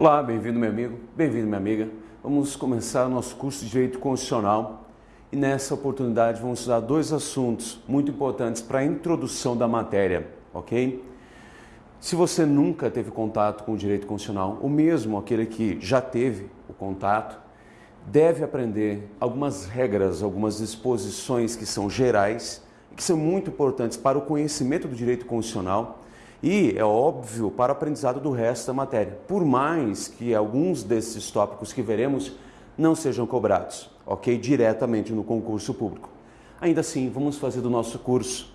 Olá, bem-vindo meu amigo, bem-vindo minha amiga. Vamos começar nosso curso de Direito Constitucional e nessa oportunidade vamos estudar dois assuntos muito importantes para a introdução da matéria, ok? Se você nunca teve contato com o direito constitucional, ou mesmo aquele que já teve o contato, deve aprender algumas regras, algumas disposições que são gerais que são muito importantes para o conhecimento do direito constitucional e, é óbvio, para o aprendizado do resto da matéria, por mais que alguns desses tópicos que veremos não sejam cobrados, ok? Diretamente no concurso público. Ainda assim, vamos fazer do nosso curso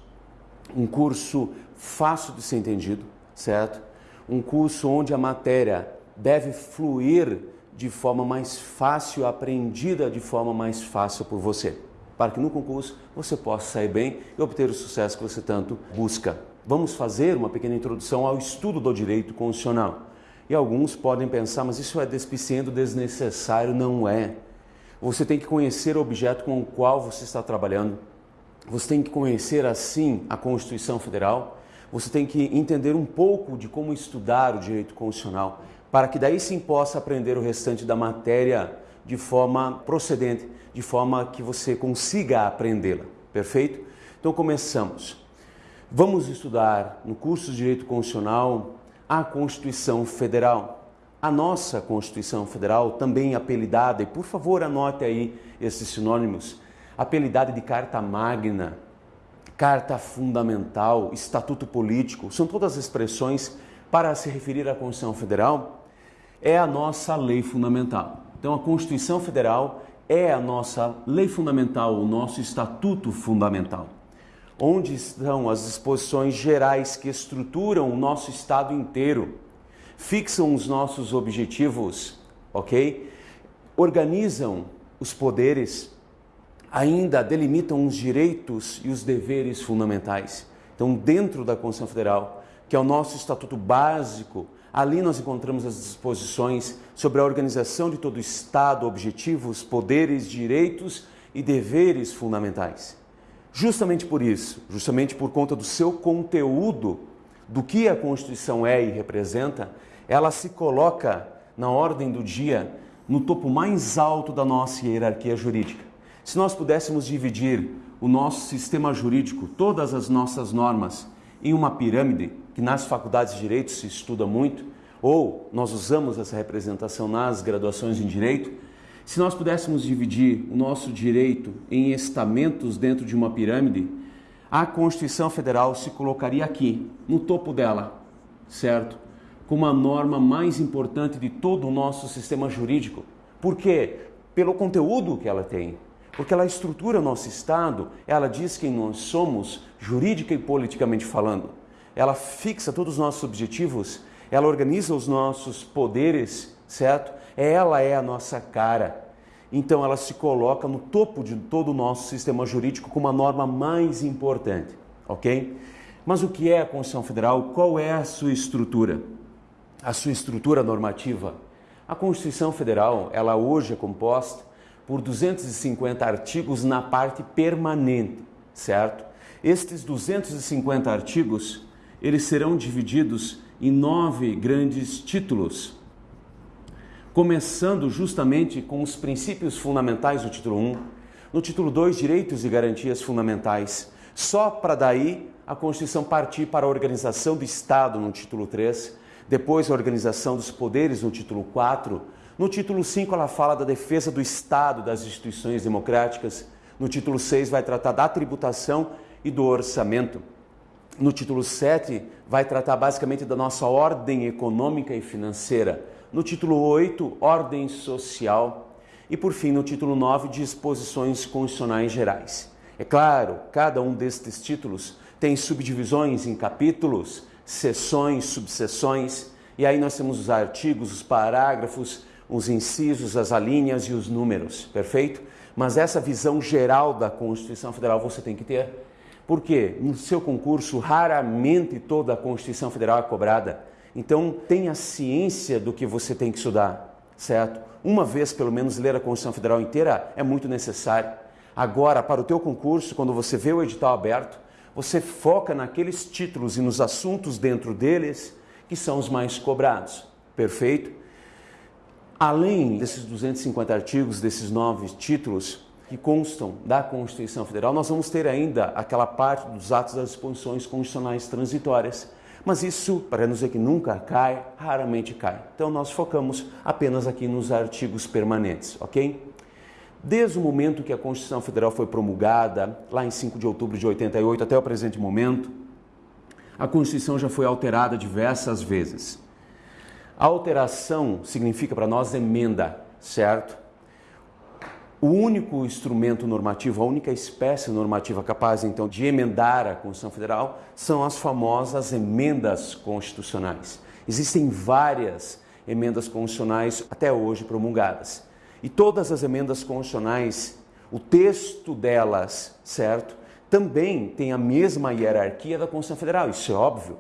um curso fácil de ser entendido, certo? Um curso onde a matéria deve fluir de forma mais fácil, aprendida de forma mais fácil por você, para que no concurso você possa sair bem e obter o sucesso que você tanto busca vamos fazer uma pequena introdução ao estudo do direito constitucional. E alguns podem pensar, mas isso é despiciendo desnecessário. Não é. Você tem que conhecer o objeto com o qual você está trabalhando. Você tem que conhecer, assim, a Constituição Federal. Você tem que entender um pouco de como estudar o direito constitucional, para que daí sim possa aprender o restante da matéria de forma procedente, de forma que você consiga aprendê-la. Perfeito? Então começamos. Vamos estudar no curso de Direito Constitucional a Constituição Federal. A nossa Constituição Federal, também apelidada, e por favor anote aí esses sinônimos, apelidada de Carta Magna, Carta Fundamental, Estatuto Político, são todas expressões para se referir à Constituição Federal, é a nossa lei fundamental. Então a Constituição Federal é a nossa lei fundamental, o nosso estatuto fundamental onde estão as disposições gerais que estruturam o nosso Estado inteiro, fixam os nossos objetivos, ok? Organizam os poderes, ainda delimitam os direitos e os deveres fundamentais. Então, dentro da Constituição Federal, que é o nosso estatuto básico, ali nós encontramos as disposições sobre a organização de todo o Estado, objetivos, poderes, direitos e deveres fundamentais. Justamente por isso, justamente por conta do seu conteúdo, do que a Constituição é e representa, ela se coloca na ordem do dia, no topo mais alto da nossa hierarquia jurídica. Se nós pudéssemos dividir o nosso sistema jurídico, todas as nossas normas, em uma pirâmide, que nas faculdades de direito se estuda muito, ou nós usamos essa representação nas graduações em direito, se nós pudéssemos dividir o nosso direito em estamentos dentro de uma pirâmide, a Constituição Federal se colocaria aqui, no topo dela, certo? Como a norma mais importante de todo o nosso sistema jurídico. Por quê? Pelo conteúdo que ela tem. Porque ela estrutura o nosso Estado, ela diz quem nós somos, jurídica e politicamente falando. Ela fixa todos os nossos objetivos, ela organiza os nossos poderes, certo? Ela é a nossa cara. Então ela se coloca no topo de todo o nosso sistema jurídico como a norma mais importante, ok? Mas o que é a Constituição Federal? Qual é a sua estrutura? A sua estrutura normativa? A Constituição Federal, ela hoje é composta por 250 artigos na parte permanente, certo? Estes 250 artigos, eles serão divididos em nove grandes títulos, começando justamente com os princípios fundamentais do título 1, no título 2, direitos e garantias fundamentais, só para daí a Constituição partir para a organização do Estado no título 3, depois a organização dos poderes no título 4, no título 5 ela fala da defesa do Estado, das instituições democráticas, no título 6 vai tratar da tributação e do orçamento. No título 7 vai tratar basicamente da nossa ordem econômica e financeira no título 8, Ordem Social e, por fim, no título 9, Disposições Constitucionais Gerais. É claro, cada um destes títulos tem subdivisões em capítulos, seções, subseções, e aí nós temos os artigos, os parágrafos, os incisos, as alíneas e os números, perfeito? Mas essa visão geral da Constituição Federal você tem que ter. Porque no seu concurso, raramente toda a Constituição Federal é cobrada. Então, tenha ciência do que você tem que estudar, certo? Uma vez, pelo menos, ler a Constituição Federal inteira é muito necessário. Agora, para o teu concurso, quando você vê o edital aberto, você foca naqueles títulos e nos assuntos dentro deles que são os mais cobrados. Perfeito? Além desses 250 artigos, desses nove títulos que constam da Constituição Federal, nós vamos ter ainda aquela parte dos atos das disposições constitucionais transitórias. Mas isso, para não dizer que nunca cai, raramente cai. Então nós focamos apenas aqui nos artigos permanentes, ok? Desde o momento que a Constituição Federal foi promulgada, lá em 5 de outubro de 88 até o presente momento, a Constituição já foi alterada diversas vezes. A alteração significa para nós emenda, certo? O único instrumento normativo, a única espécie normativa capaz então de emendar a Constituição Federal são as famosas emendas constitucionais. Existem várias emendas constitucionais até hoje promulgadas. E todas as emendas constitucionais, o texto delas, certo? Também tem a mesma hierarquia da Constituição Federal, isso é óbvio.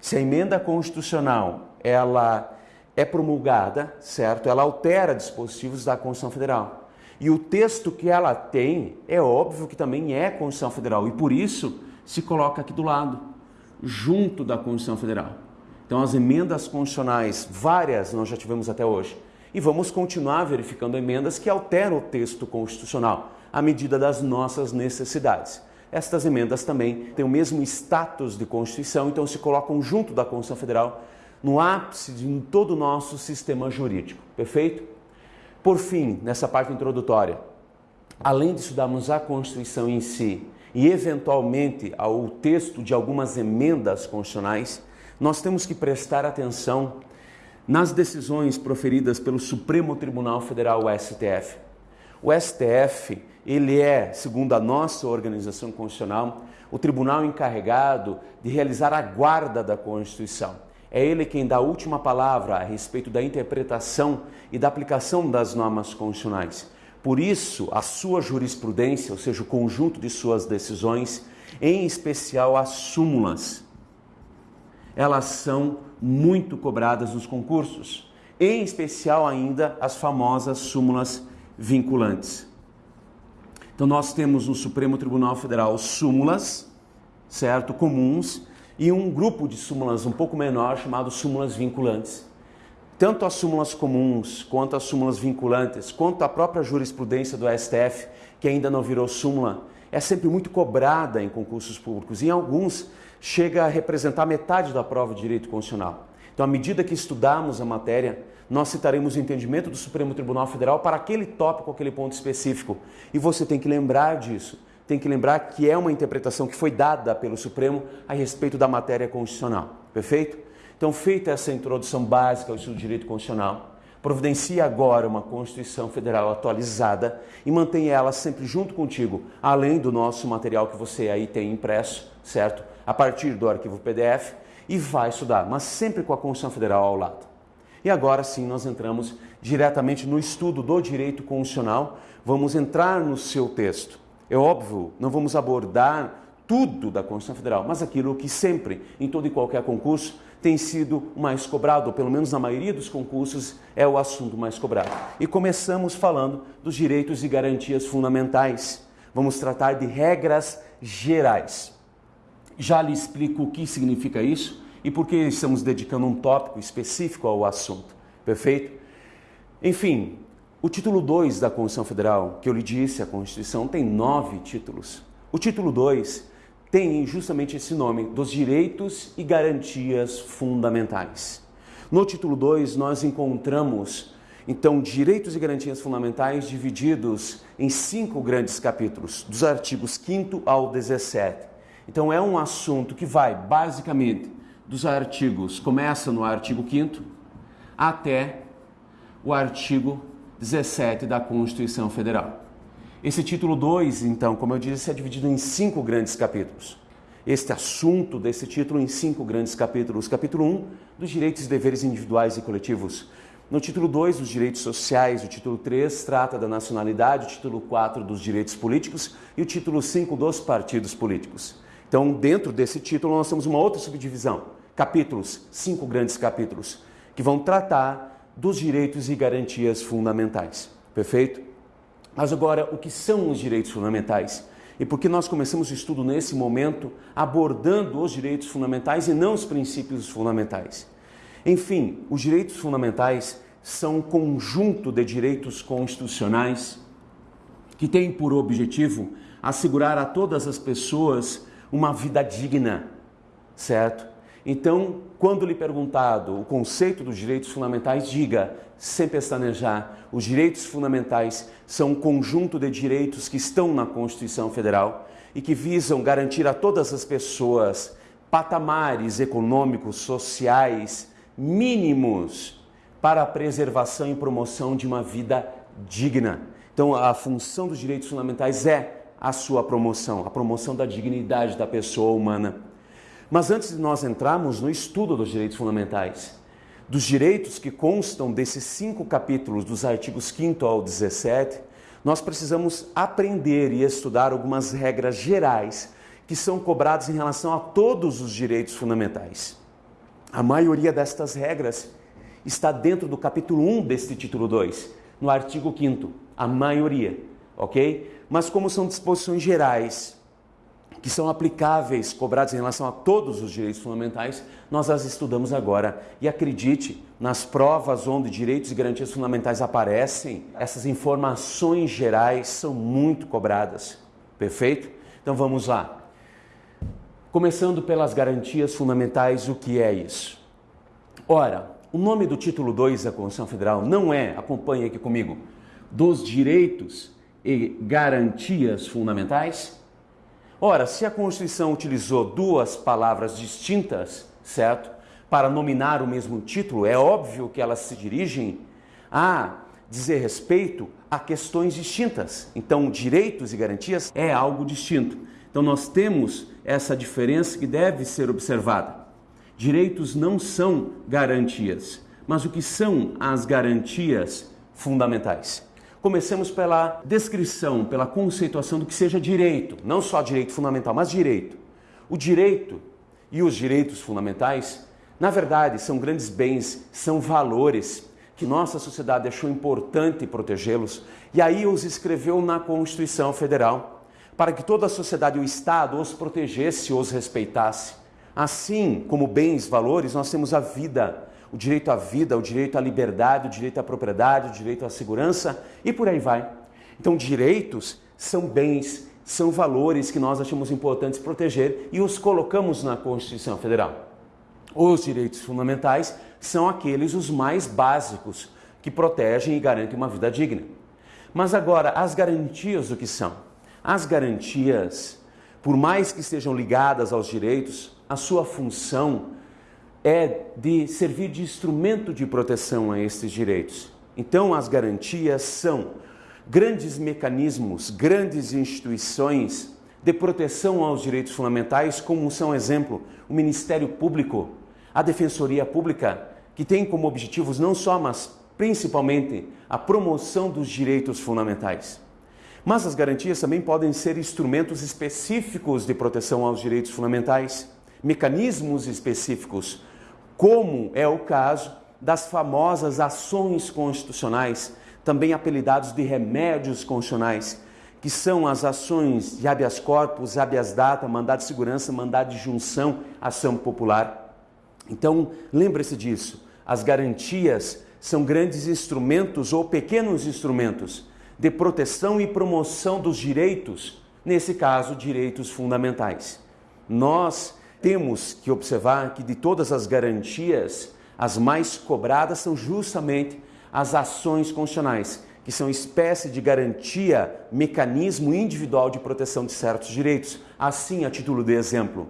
Se a emenda constitucional, ela é promulgada, certo? Ela altera dispositivos da Constituição Federal. E o texto que ela tem, é óbvio que também é Constituição Federal, e por isso se coloca aqui do lado, junto da Constituição Federal. Então, as emendas constitucionais, várias nós já tivemos até hoje, e vamos continuar verificando emendas que alteram o texto constitucional à medida das nossas necessidades. Estas emendas também têm o mesmo status de Constituição, então se colocam junto da Constituição Federal no ápice de todo o nosso sistema jurídico, perfeito? Por fim, nessa parte introdutória, além de estudarmos a Constituição em si e eventualmente ao texto de algumas emendas constitucionais, nós temos que prestar atenção nas decisões proferidas pelo Supremo Tribunal Federal, o STF. O STF, ele é, segundo a nossa organização constitucional, o tribunal encarregado de realizar a guarda da Constituição. É ele quem dá a última palavra a respeito da interpretação e da aplicação das normas constitucionais. Por isso, a sua jurisprudência, ou seja, o conjunto de suas decisões, em especial as súmulas, elas são muito cobradas nos concursos, em especial ainda as famosas súmulas vinculantes. Então nós temos no Supremo Tribunal Federal súmulas, certo, comuns, e um grupo de súmulas um pouco menor chamado súmulas vinculantes. Tanto as súmulas comuns, quanto as súmulas vinculantes, quanto a própria jurisprudência do STF, que ainda não virou súmula, é sempre muito cobrada em concursos públicos. Em alguns chega a representar metade da prova de direito constitucional. Então, à medida que estudarmos a matéria, nós citaremos o entendimento do Supremo Tribunal Federal para aquele tópico, aquele ponto específico. E você tem que lembrar disso. Tem que lembrar que é uma interpretação que foi dada pelo Supremo a respeito da matéria constitucional. Perfeito? Então, feita essa introdução básica ao estudo de direito constitucional, providencie agora uma Constituição Federal atualizada e mantenha ela sempre junto contigo, além do nosso material que você aí tem impresso, certo? a partir do arquivo PDF e vai estudar, mas sempre com a Constituição Federal ao lado. E agora sim nós entramos diretamente no estudo do direito constitucional, vamos entrar no seu texto. É óbvio, não vamos abordar tudo da Constituição Federal, mas aquilo que sempre, em todo e qualquer concurso, tem sido mais cobrado, ou pelo menos na maioria dos concursos, é o assunto mais cobrado. E começamos falando dos direitos e garantias fundamentais. Vamos tratar de regras gerais. Já lhe explico o que significa isso e por que estamos dedicando um tópico específico ao assunto. Perfeito? Enfim, o título 2 da Constituição Federal, que eu lhe disse, a Constituição tem nove títulos. O título 2 tem justamente esse nome, dos direitos e garantias fundamentais. No título 2, nós encontramos, então, direitos e garantias fundamentais divididos em cinco grandes capítulos, dos artigos 5 ao 17. Então é um assunto que vai basicamente dos artigos, começa no artigo 5 até o artigo 17 da Constituição Federal. Esse título 2, então, como eu disse, é dividido em cinco grandes capítulos. Este assunto desse título em cinco grandes capítulos. Capítulo 1, um, dos direitos e deveres individuais e coletivos. No título 2, os direitos sociais, o título 3 trata da nacionalidade, o título 4 dos direitos políticos e o título 5 dos partidos políticos. Então, dentro desse título, nós temos uma outra subdivisão, capítulos, cinco grandes capítulos, que vão tratar dos direitos e garantias fundamentais. Perfeito? Mas agora, o que são os direitos fundamentais? E por que nós começamos o estudo nesse momento abordando os direitos fundamentais e não os princípios fundamentais? Enfim, os direitos fundamentais são um conjunto de direitos constitucionais que têm por objetivo assegurar a todas as pessoas uma vida digna, certo? Então, quando lhe perguntado o conceito dos direitos fundamentais, diga, sem pestanejar, os direitos fundamentais são um conjunto de direitos que estão na Constituição Federal e que visam garantir a todas as pessoas patamares econômicos, sociais mínimos para a preservação e promoção de uma vida digna. Então, a função dos direitos fundamentais é a sua promoção, a promoção da dignidade da pessoa humana. Mas antes de nós entrarmos no estudo dos direitos fundamentais, dos direitos que constam desses cinco capítulos, dos artigos 5 ao 17, nós precisamos aprender e estudar algumas regras gerais que são cobradas em relação a todos os direitos fundamentais. A maioria destas regras está dentro do capítulo 1 deste título 2, no artigo 5 a maioria, ok? Mas como são disposições gerais que são aplicáveis, cobradas em relação a todos os direitos fundamentais, nós as estudamos agora. E acredite, nas provas onde direitos e garantias fundamentais aparecem, essas informações gerais são muito cobradas. Perfeito? Então vamos lá. Começando pelas garantias fundamentais, o que é isso? Ora, o nome do título 2 da Constituição Federal não é, acompanhe aqui comigo, dos direitos e garantias fundamentais? Ora, se a Constituição utilizou duas palavras distintas, certo, para nominar o mesmo título, é óbvio que elas se dirigem a dizer respeito a questões distintas. Então, direitos e garantias é algo distinto. Então, nós temos essa diferença que deve ser observada. Direitos não são garantias, mas o que são as garantias fundamentais? Comecemos pela descrição, pela conceituação do que seja direito, não só direito fundamental, mas direito. O direito e os direitos fundamentais, na verdade, são grandes bens, são valores que nossa sociedade achou importante protegê-los e aí os escreveu na Constituição Federal para que toda a sociedade e o Estado os protegesse, os respeitasse. Assim como bens, valores, nós temos a vida, o direito à vida, o direito à liberdade, o direito à propriedade, o direito à segurança e por aí vai. Então, direitos são bens, são valores que nós achamos importantes proteger e os colocamos na Constituição Federal. Os direitos fundamentais são aqueles os mais básicos que protegem e garantem uma vida digna. Mas agora, as garantias o que são? As garantias, por mais que estejam ligadas aos direitos, a sua função é de servir de instrumento de proteção a esses direitos. Então, as garantias são grandes mecanismos, grandes instituições de proteção aos direitos fundamentais, como são, exemplo, o Ministério Público, a Defensoria Pública, que tem como objetivos não só, mas principalmente a promoção dos direitos fundamentais. Mas as garantias também podem ser instrumentos específicos de proteção aos direitos fundamentais, mecanismos específicos como é o caso das famosas ações constitucionais, também apelidados de remédios constitucionais, que são as ações de habeas corpus, habeas data, mandado de segurança, mandado de junção, ação popular. Então, lembre-se disso. As garantias são grandes instrumentos ou pequenos instrumentos de proteção e promoção dos direitos, nesse caso, direitos fundamentais. Nós temos que observar que de todas as garantias, as mais cobradas são justamente as ações constitucionais, que são espécie de garantia, mecanismo individual de proteção de certos direitos. Assim, a título de exemplo,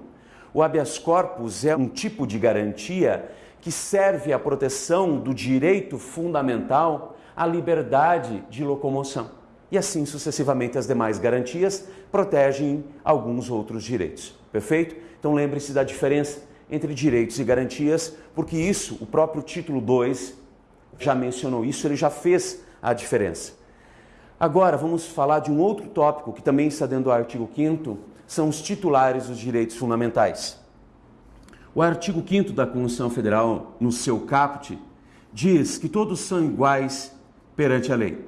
o habeas corpus é um tipo de garantia que serve à proteção do direito fundamental à liberdade de locomoção. E assim sucessivamente as demais garantias protegem alguns outros direitos. Perfeito? Então lembre-se da diferença entre direitos e garantias, porque isso, o próprio título 2 já mencionou isso, ele já fez a diferença. Agora vamos falar de um outro tópico que também está dentro do artigo 5 são os titulares dos direitos fundamentais. O artigo 5 da Constituição Federal, no seu caput, diz que todos são iguais perante a lei,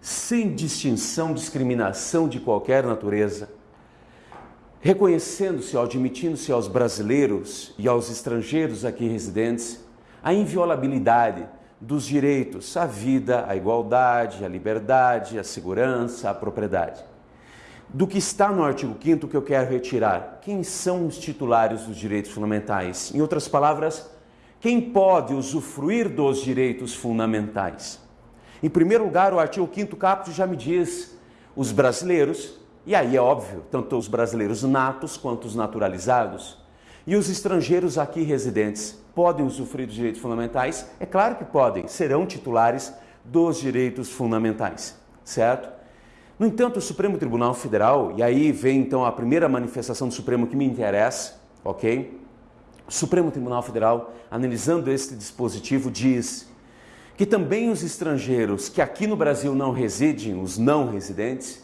sem distinção, discriminação de qualquer natureza, reconhecendo-se admitindo-se aos brasileiros e aos estrangeiros aqui residentes a inviolabilidade dos direitos à vida, à igualdade, à liberdade, à segurança, à propriedade. Do que está no artigo 5 que eu quero retirar, quem são os titulares dos direitos fundamentais? Em outras palavras, quem pode usufruir dos direitos fundamentais? Em primeiro lugar, o artigo 5 caput já me diz os brasileiros, e aí é óbvio, tanto os brasileiros natos quanto os naturalizados, e os estrangeiros aqui residentes podem usufruir dos direitos fundamentais? É claro que podem, serão titulares dos direitos fundamentais, certo? No entanto, o Supremo Tribunal Federal, e aí vem então a primeira manifestação do Supremo que me interessa, ok? O Supremo Tribunal Federal, analisando este dispositivo, diz que também os estrangeiros que aqui no Brasil não residem, os não residentes,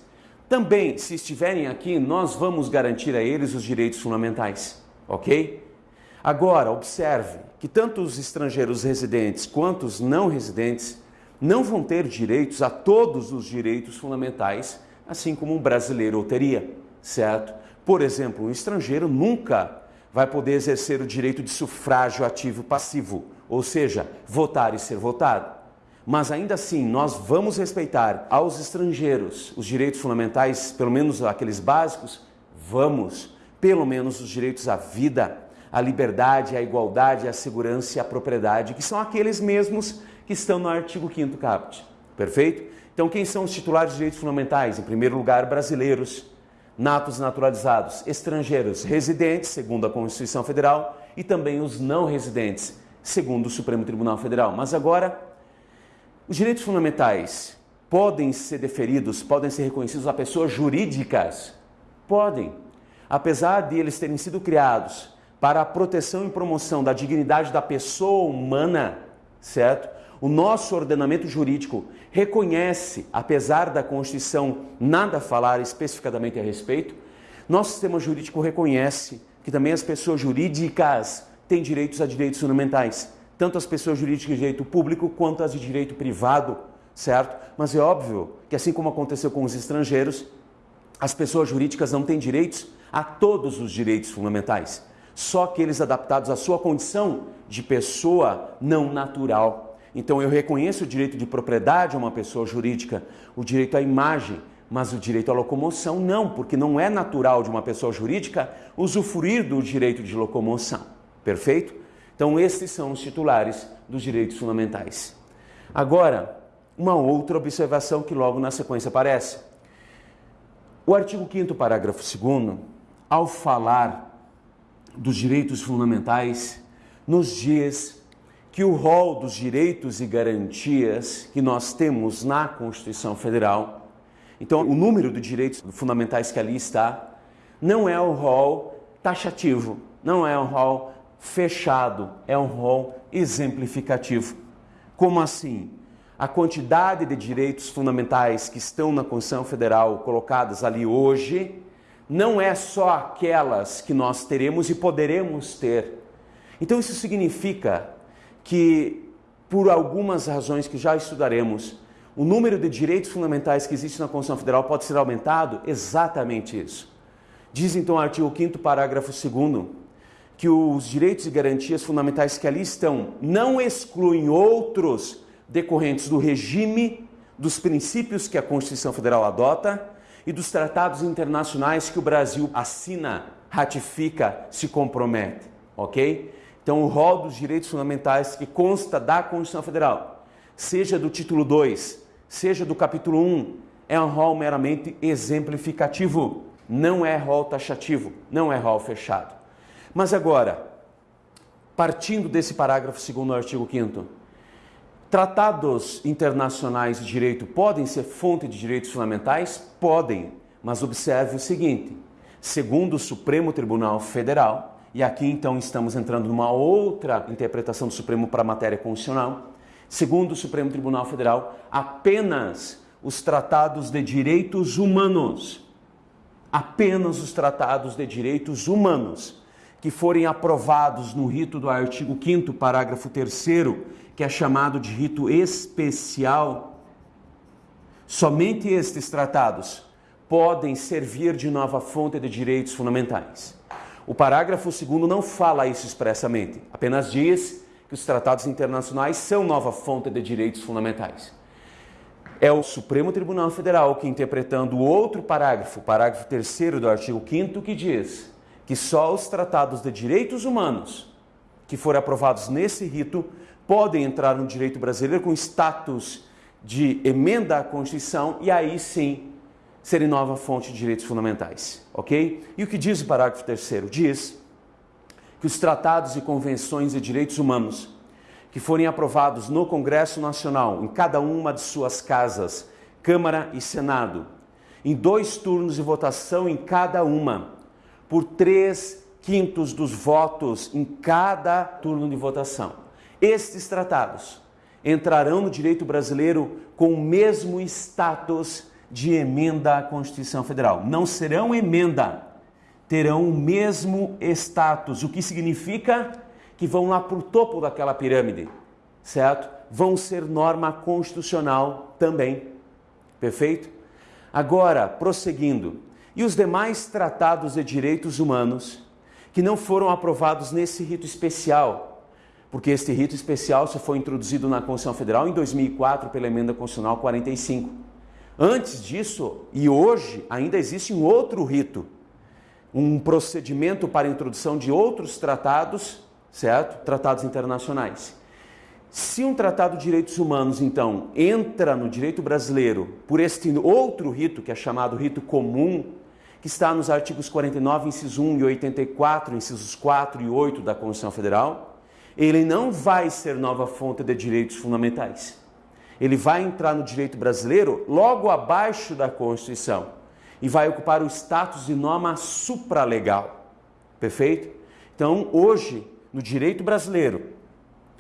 também, se estiverem aqui, nós vamos garantir a eles os direitos fundamentais, ok? Agora, observe que tanto os estrangeiros residentes quanto os não residentes não vão ter direitos a todos os direitos fundamentais, assim como um brasileiro teria, certo? Por exemplo, um estrangeiro nunca vai poder exercer o direito de sufrágio ativo passivo, ou seja, votar e ser votado. Mas ainda assim, nós vamos respeitar aos estrangeiros os direitos fundamentais, pelo menos aqueles básicos, vamos, pelo menos os direitos à vida, à liberdade, à igualdade, à segurança e à propriedade, que são aqueles mesmos que estão no artigo 5 caput. Perfeito? Então, quem são os titulares de direitos fundamentais? Em primeiro lugar, brasileiros natos naturalizados, estrangeiros residentes, segundo a Constituição Federal, e também os não residentes, segundo o Supremo Tribunal Federal. Mas agora, os direitos fundamentais podem ser deferidos, podem ser reconhecidos a pessoas jurídicas? Podem. Apesar de eles terem sido criados para a proteção e promoção da dignidade da pessoa humana, certo? O nosso ordenamento jurídico reconhece, apesar da Constituição nada falar especificadamente a respeito, nosso sistema jurídico reconhece que também as pessoas jurídicas têm direitos a direitos fundamentais, tanto as pessoas jurídicas de direito público quanto as de direito privado, certo? Mas é óbvio que assim como aconteceu com os estrangeiros, as pessoas jurídicas não têm direitos a todos os direitos fundamentais, só aqueles adaptados à sua condição de pessoa não natural. Então eu reconheço o direito de propriedade a uma pessoa jurídica, o direito à imagem, mas o direito à locomoção não, porque não é natural de uma pessoa jurídica usufruir do direito de locomoção. Perfeito? Então esses são os titulares dos direitos fundamentais. Agora, uma outra observação que logo na sequência aparece. O artigo 5 parágrafo 2 ao falar dos direitos fundamentais, nos diz que o rol dos direitos e garantias que nós temos na Constituição Federal, então o número de direitos fundamentais que ali está, não é o rol taxativo, não é um rol fechado, é um rol exemplificativo. Como assim? A quantidade de direitos fundamentais que estão na Constituição Federal colocadas ali hoje não é só aquelas que nós teremos e poderemos ter. Então isso significa que, por algumas razões que já estudaremos, o número de direitos fundamentais que existe na Constituição Federal pode ser aumentado? Exatamente isso. Diz então o artigo 5 parágrafo 2 que os direitos e garantias fundamentais que ali estão não excluem outros decorrentes do regime, dos princípios que a Constituição Federal adota e dos tratados internacionais que o Brasil assina, ratifica, se compromete, ok? Então, o rol dos direitos fundamentais que consta da Constituição Federal, seja do título 2, seja do capítulo 1, é um rol meramente exemplificativo, não é rol taxativo, não é rol fechado. Mas agora, partindo desse parágrafo segundo do artigo 5 tratados internacionais de direito podem ser fonte de direitos fundamentais? Podem, mas observe o seguinte, segundo o Supremo Tribunal Federal, e aqui então estamos entrando numa outra interpretação do Supremo para a matéria constitucional. Segundo o Supremo Tribunal Federal, apenas os tratados de direitos humanos, apenas os tratados de direitos humanos que forem aprovados no rito do artigo 5 parágrafo 3 que é chamado de rito especial, somente estes tratados podem servir de nova fonte de direitos fundamentais. O parágrafo 2 não fala isso expressamente, apenas diz que os tratados internacionais são nova fonte de direitos fundamentais. É o Supremo Tribunal Federal que, interpretando outro parágrafo, parágrafo 3 do artigo 5 que diz que só os tratados de direitos humanos que forem aprovados nesse rito podem entrar no direito brasileiro com status de emenda à Constituição e aí sim serem nova fonte de direitos fundamentais, ok? E o que diz o parágrafo 3 Diz que os tratados e convenções de direitos humanos que forem aprovados no Congresso Nacional, em cada uma de suas casas, Câmara e Senado, em dois turnos de votação em cada uma, por três quintos dos votos em cada turno de votação. Estes tratados entrarão no direito brasileiro com o mesmo status de emenda à Constituição Federal. Não serão emenda, terão o mesmo status, o que significa que vão lá para o topo daquela pirâmide, certo? Vão ser norma constitucional também. Perfeito? Agora, prosseguindo, e os demais tratados de direitos humanos que não foram aprovados nesse rito especial, porque este rito especial só foi introduzido na Constituição Federal em 2004 pela Emenda Constitucional 45. Antes disso, e hoje, ainda existe um outro rito, um procedimento para introdução de outros tratados, certo? Tratados internacionais. Se um tratado de direitos humanos, então, entra no direito brasileiro por este outro rito, que é chamado rito comum, que está nos artigos 49, inciso 1 e 84, incisos 4 e 8 da Constituição Federal, ele não vai ser nova fonte de direitos fundamentais ele vai entrar no direito brasileiro logo abaixo da Constituição e vai ocupar o status de norma supralegal. Perfeito? Então, hoje, no direito brasileiro,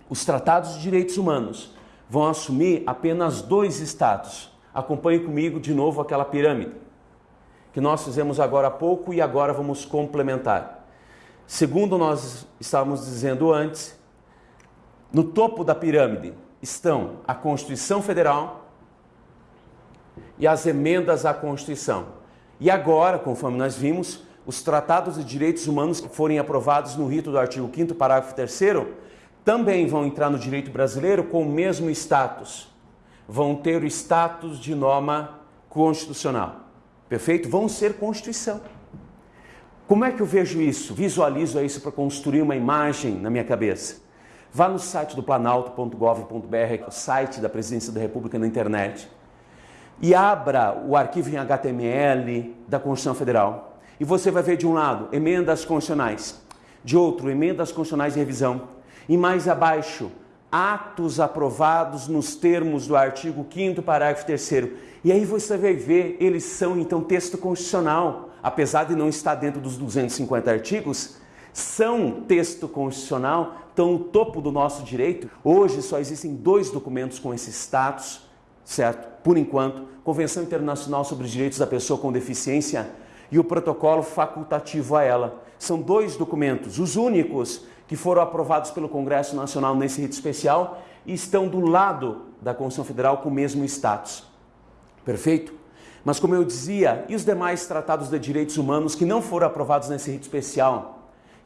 os tratados de direitos humanos vão assumir apenas dois status. Acompanhe comigo de novo aquela pirâmide que nós fizemos agora há pouco e agora vamos complementar. Segundo nós estávamos dizendo antes, no topo da pirâmide estão a Constituição Federal e as emendas à Constituição. E agora, conforme nós vimos, os tratados de direitos humanos que forem aprovados no rito do artigo 5 parágrafo 3 também vão entrar no direito brasileiro com o mesmo status. Vão ter o status de norma constitucional. Perfeito? Vão ser Constituição. Como é que eu vejo isso? Visualizo isso para construir uma imagem na minha cabeça. Vá no site do planalto.gov.br, o site da Presidência da República na internet, e abra o arquivo em HTML da Constituição Federal. E você vai ver de um lado emendas constitucionais, de outro emendas constitucionais de revisão, e mais abaixo atos aprovados nos termos do artigo 5 parágrafo 3 E aí você vai ver, eles são então texto constitucional, apesar de não estar dentro dos 250 artigos, são texto constitucional, estão no topo do nosso direito. Hoje só existem dois documentos com esse status, certo? Por enquanto, Convenção Internacional sobre os Direitos da Pessoa com Deficiência e o protocolo facultativo a ela. São dois documentos, os únicos que foram aprovados pelo Congresso Nacional nesse rito especial e estão do lado da Constituição Federal com o mesmo status. Perfeito? Mas como eu dizia, e os demais tratados de direitos humanos que não foram aprovados nesse rito especial?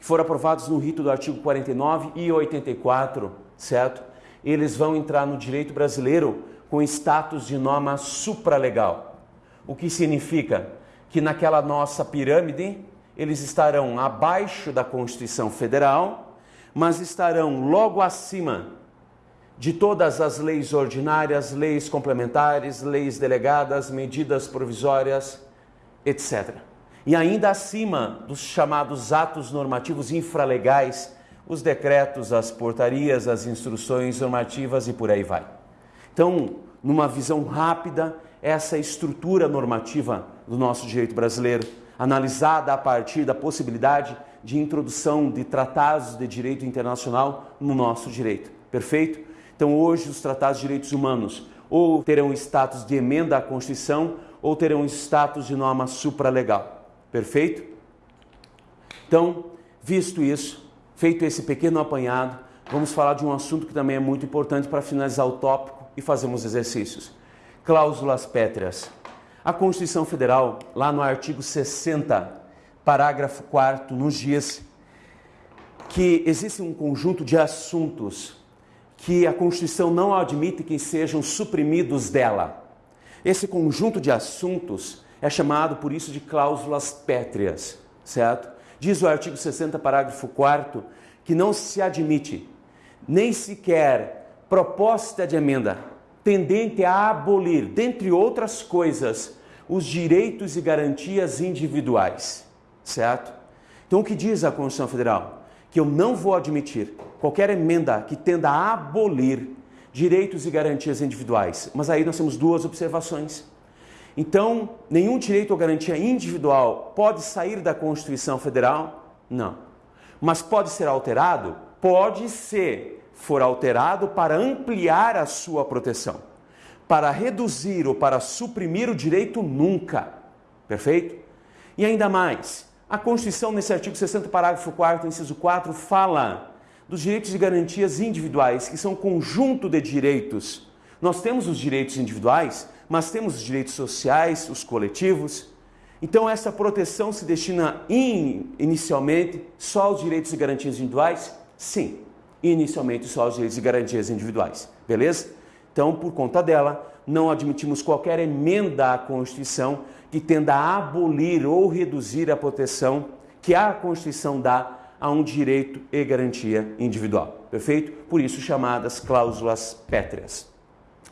que foram aprovados no rito do artigo 49 e 84, certo? Eles vão entrar no direito brasileiro com status de norma supralegal. O que significa que naquela nossa pirâmide eles estarão abaixo da Constituição Federal, mas estarão logo acima de todas as leis ordinárias, leis complementares, leis delegadas, medidas provisórias, etc e ainda acima dos chamados atos normativos infralegais, os decretos, as portarias, as instruções normativas e por aí vai. Então, numa visão rápida, essa estrutura normativa do nosso direito brasileiro, analisada a partir da possibilidade de introdução de tratados de direito internacional no nosso direito. Perfeito? Então, hoje, os tratados de direitos humanos ou terão status de emenda à Constituição ou terão status de norma supralegal. Perfeito? Então, visto isso, feito esse pequeno apanhado, vamos falar de um assunto que também é muito importante para finalizar o tópico e fazermos exercícios. Cláusulas pétreas. A Constituição Federal, lá no artigo 60, parágrafo 4 nos diz que existe um conjunto de assuntos que a Constituição não admite que sejam suprimidos dela. Esse conjunto de assuntos é chamado por isso de cláusulas pétreas, certo? Diz o artigo 60, parágrafo 4 que não se admite nem sequer proposta de emenda tendente a abolir, dentre outras coisas, os direitos e garantias individuais, certo? Então o que diz a Constituição Federal? Que eu não vou admitir qualquer emenda que tenda a abolir direitos e garantias individuais. Mas aí nós temos duas observações. Então, nenhum direito ou garantia individual pode sair da Constituição Federal? Não. Mas pode ser alterado? Pode ser, for alterado para ampliar a sua proteção. Para reduzir ou para suprimir o direito, nunca. Perfeito? E ainda mais, a Constituição, nesse artigo 60, parágrafo 4, inciso 4, fala dos direitos e garantias individuais, que são um conjunto de direitos. Nós temos os direitos individuais, mas temos os direitos sociais, os coletivos. Então, essa proteção se destina in, inicialmente só aos direitos e garantias individuais? Sim, inicialmente só aos direitos e garantias individuais. Beleza? Então, por conta dela, não admitimos qualquer emenda à Constituição que tenda a abolir ou reduzir a proteção que a Constituição dá a um direito e garantia individual. Perfeito? Por isso chamadas cláusulas pétreas.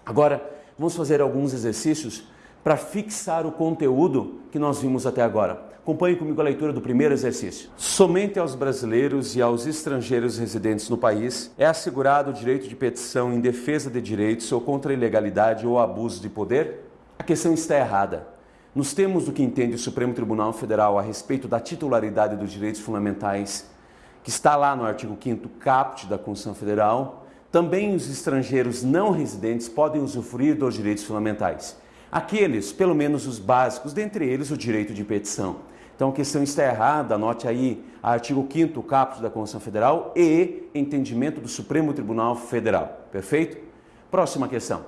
Agora, vamos fazer alguns exercícios para fixar o conteúdo que nós vimos até agora. Acompanhe comigo a leitura do primeiro exercício. Somente aos brasileiros e aos estrangeiros residentes no país é assegurado o direito de petição em defesa de direitos ou contra ilegalidade ou abuso de poder? A questão está errada. Nos termos do que entende o Supremo Tribunal Federal a respeito da titularidade dos direitos fundamentais, que está lá no artigo 5 caput da Constituição Federal, também os estrangeiros não residentes podem usufruir dos direitos fundamentais. Aqueles, pelo menos os básicos, dentre eles o direito de petição. Então a questão está errada, anote aí artigo 5 caput da Constituição Federal e entendimento do Supremo Tribunal Federal. Perfeito? Próxima questão.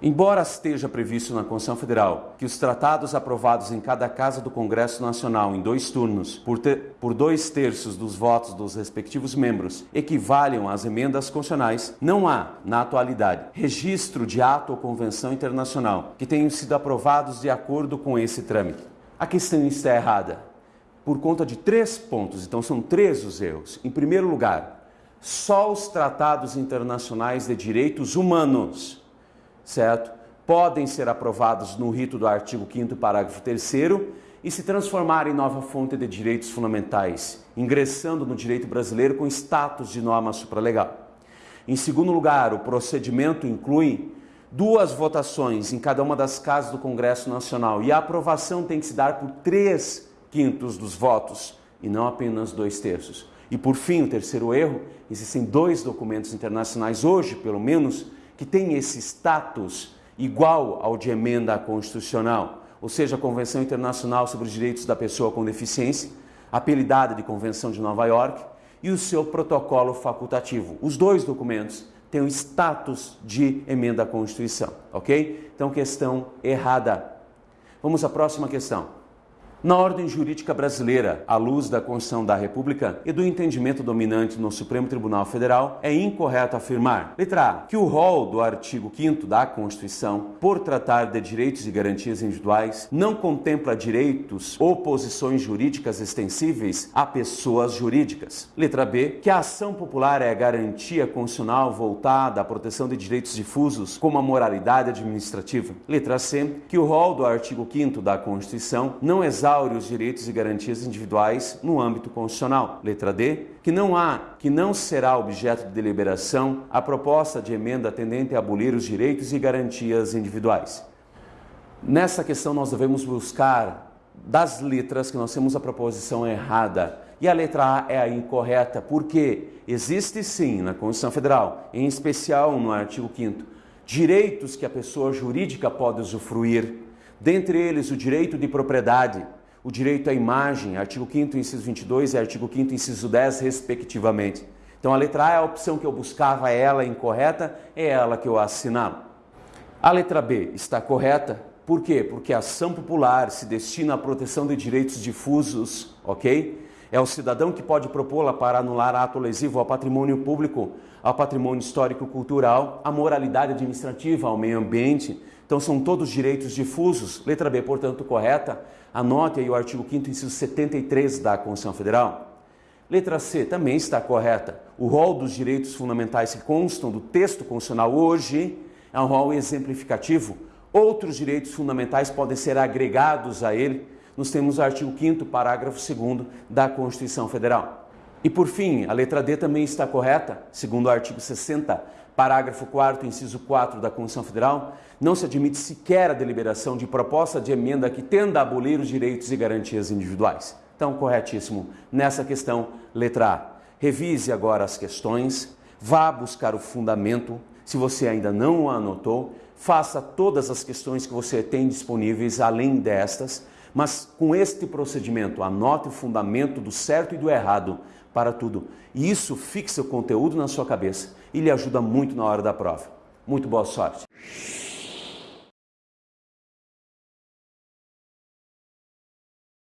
Embora esteja previsto na Constituição Federal que os tratados aprovados em cada casa do Congresso Nacional em dois turnos, por, ter, por dois terços dos votos dos respectivos membros, equivalham às emendas constitucionais, não há, na atualidade, registro de ato ou convenção internacional que tenham sido aprovados de acordo com esse trâmite. A questão está errada por conta de três pontos, então são três os erros. Em primeiro lugar, só os tratados internacionais de direitos humanos certo? Podem ser aprovados no rito do artigo 5 parágrafo 3 e se transformar em nova fonte de direitos fundamentais, ingressando no direito brasileiro com status de norma supralegal. Em segundo lugar, o procedimento inclui duas votações em cada uma das casas do Congresso Nacional e a aprovação tem que se dar por três quintos dos votos e não apenas dois terços. E por fim, o terceiro erro, existem dois documentos internacionais hoje, pelo menos, que tem esse status igual ao de emenda constitucional, ou seja, a Convenção Internacional sobre os Direitos da Pessoa com Deficiência, apelidada de Convenção de Nova York, e o seu protocolo facultativo. Os dois documentos têm o status de emenda à Constituição, ok? Então, questão errada. Vamos à próxima questão. Na ordem jurídica brasileira, à luz da Constituição da República e do entendimento dominante no Supremo Tribunal Federal, é incorreto afirmar: letra A, que o rol do artigo 5 da Constituição, por tratar de direitos e garantias individuais, não contempla direitos ou posições jurídicas extensíveis a pessoas jurídicas. Letra B, que a ação popular é a garantia constitucional voltada à proteção de direitos difusos, como a moralidade administrativa. Letra C, que o rol do artigo 5 da Constituição não exalta instaure os direitos e garantias individuais no âmbito constitucional. Letra D, que não há, que não será objeto de deliberação a proposta de emenda tendente a abolir os direitos e garantias individuais. Nessa questão nós devemos buscar das letras que nós temos a proposição errada. E a letra A é a incorreta, porque existe sim na Constituição Federal, em especial no artigo 5 direitos que a pessoa jurídica pode usufruir, dentre eles o direito de propriedade, o direito à imagem, artigo 5 inciso 22 e artigo 5 inciso 10, respectivamente. Então a letra A é a opção que eu buscava, é ela incorreta, é ela que eu assinalo. A letra B está correta, por quê? Porque a ação popular se destina à proteção de direitos difusos, ok? É o cidadão que pode propô-la para anular ato lesivo ao patrimônio público, ao patrimônio histórico-cultural, à moralidade administrativa, ao meio ambiente. Então são todos direitos difusos. Letra B, portanto, correta. Anote aí o artigo 5º, inciso 73 da Constituição Federal. Letra C também está correta. O rol dos direitos fundamentais que constam do texto constitucional hoje é um rol exemplificativo. Outros direitos fundamentais podem ser agregados a ele. Nos temos o artigo 5 parágrafo 2 da Constituição Federal. E por fim, a letra D também está correta, segundo o artigo 60, parágrafo 4 inciso 4 da Constituição Federal, não se admite sequer a deliberação de proposta de emenda que tenda a abolir os direitos e garantias individuais. Então, corretíssimo nessa questão, letra A. Revise agora as questões, vá buscar o fundamento. Se você ainda não anotou, faça todas as questões que você tem disponíveis além destas, mas com este procedimento, anote o fundamento do certo e do errado para tudo. E isso fixa o conteúdo na sua cabeça e lhe ajuda muito na hora da prova. Muito boa sorte!